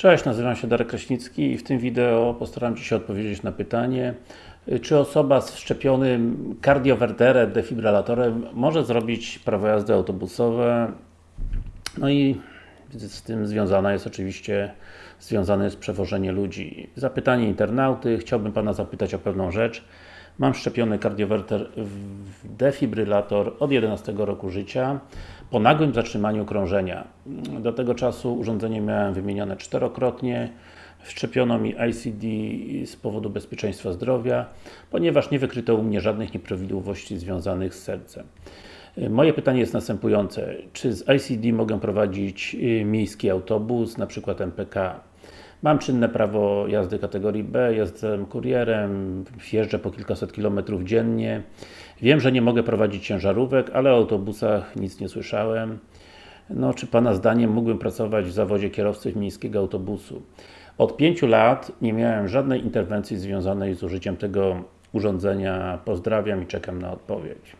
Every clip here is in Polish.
Cześć, nazywam się Darek Kraśnicki i w tym wideo postaram się odpowiedzieć na pytanie czy osoba z wszczepionym kardiowerterem, defibrylatorem może zrobić prawo jazdy autobusowe no i z tym związana jest oczywiście związane jest przewożenie ludzi. Zapytanie internauty, chciałbym Pana zapytać o pewną rzecz Mam szczepiony kardiowerter w defibrylator od 11 roku życia po nagłym zatrzymaniu krążenia. Do tego czasu urządzenie miałem wymienione czterokrotnie. Wszczepiono mi ICD z powodu bezpieczeństwa zdrowia, ponieważ nie wykryto u mnie żadnych nieprawidłowości związanych z sercem. Moje pytanie jest następujące. Czy z ICD mogę prowadzić y, miejski autobus, na przykład MPK? Mam czynne prawo jazdy kategorii B, jestem kurierem, jeżdżę po kilkaset kilometrów dziennie. Wiem, że nie mogę prowadzić ciężarówek, ale o autobusach nic nie słyszałem. No, czy Pana zdaniem mógłbym pracować w zawodzie kierowcy miejskiego autobusu? Od pięciu lat nie miałem żadnej interwencji związanej z użyciem tego urządzenia. Pozdrawiam i czekam na odpowiedź.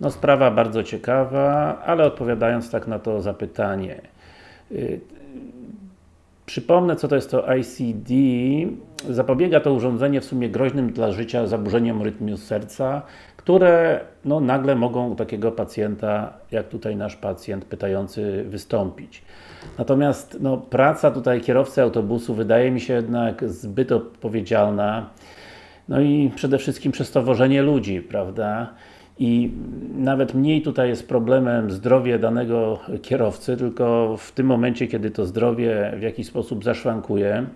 No sprawa bardzo ciekawa, ale odpowiadając tak na to zapytanie y, Przypomnę, co to jest to ICD. Zapobiega to urządzenie w sumie groźnym dla życia zaburzeniom rytmu serca, które no, nagle mogą u takiego pacjenta, jak tutaj nasz pacjent pytający, wystąpić. Natomiast no, praca tutaj kierowcy autobusu wydaje mi się jednak zbyt odpowiedzialna no i przede wszystkim przez to wożenie ludzi, prawda? I nawet mniej tutaj jest problemem zdrowie danego kierowcy, tylko w tym momencie, kiedy to zdrowie w jakiś sposób zaszwankuje,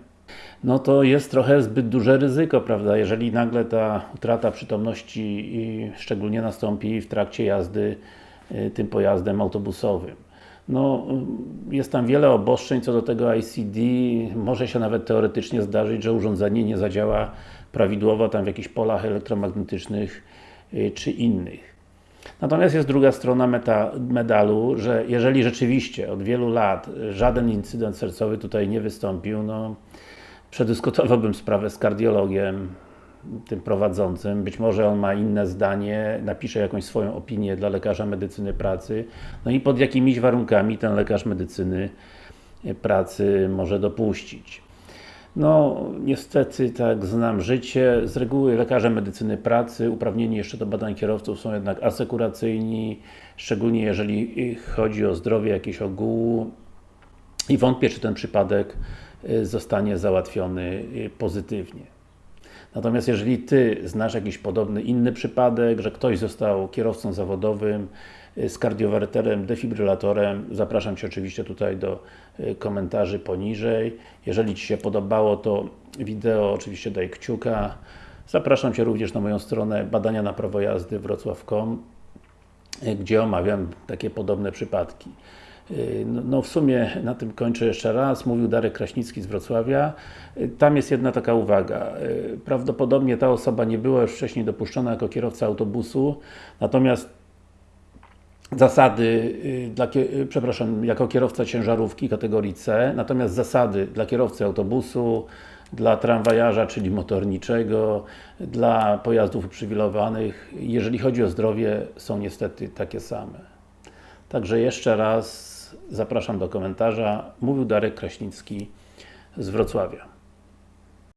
no to jest trochę zbyt duże ryzyko, prawda, jeżeli nagle ta utrata przytomności szczególnie nastąpi w trakcie jazdy y, tym pojazdem autobusowym. No, jest tam wiele obostrzeń co do tego ICD, może się nawet teoretycznie zdarzyć, że urządzenie nie zadziała prawidłowo tam w jakichś polach elektromagnetycznych czy innych. Natomiast jest druga strona meta, medalu, że jeżeli rzeczywiście od wielu lat żaden incydent sercowy tutaj nie wystąpił, no przedyskutowałbym sprawę z kardiologiem, tym prowadzącym, być może on ma inne zdanie, napisze jakąś swoją opinię dla lekarza medycyny pracy, no i pod jakimiś warunkami ten lekarz medycyny pracy może dopuścić. No, niestety, tak znam życie. Z reguły lekarze medycyny pracy, uprawnieni jeszcze do badań kierowców są jednak asekuracyjni, szczególnie jeżeli chodzi o zdrowie jakieś ogółu i wątpię, czy ten przypadek y, zostanie załatwiony y, pozytywnie. Natomiast jeżeli Ty znasz jakiś podobny inny przypadek, że ktoś został kierowcą zawodowym z kardiowerterem, defibrylatorem, zapraszam Cię oczywiście tutaj do y, komentarzy poniżej. Jeżeli Ci się podobało to wideo, oczywiście daj kciuka. Zapraszam Cię również na moją stronę badania na prawo jazdy wrocław.com y, gdzie omawiam takie podobne przypadki. Y, no, no, w sumie na tym kończę jeszcze raz. Mówił Darek Kraśnicki z Wrocławia. Y, tam jest jedna taka uwaga. Y, prawdopodobnie ta osoba nie była już wcześniej dopuszczona jako kierowca autobusu, natomiast zasady, dla, przepraszam, jako kierowca ciężarówki kategorii C, natomiast zasady dla kierowcy autobusu, dla tramwajarza, czyli motorniczego, dla pojazdów uprzywilejowanych, jeżeli chodzi o zdrowie, są niestety takie same. Także jeszcze raz zapraszam do komentarza. Mówił Darek Kraśnicki z Wrocławia.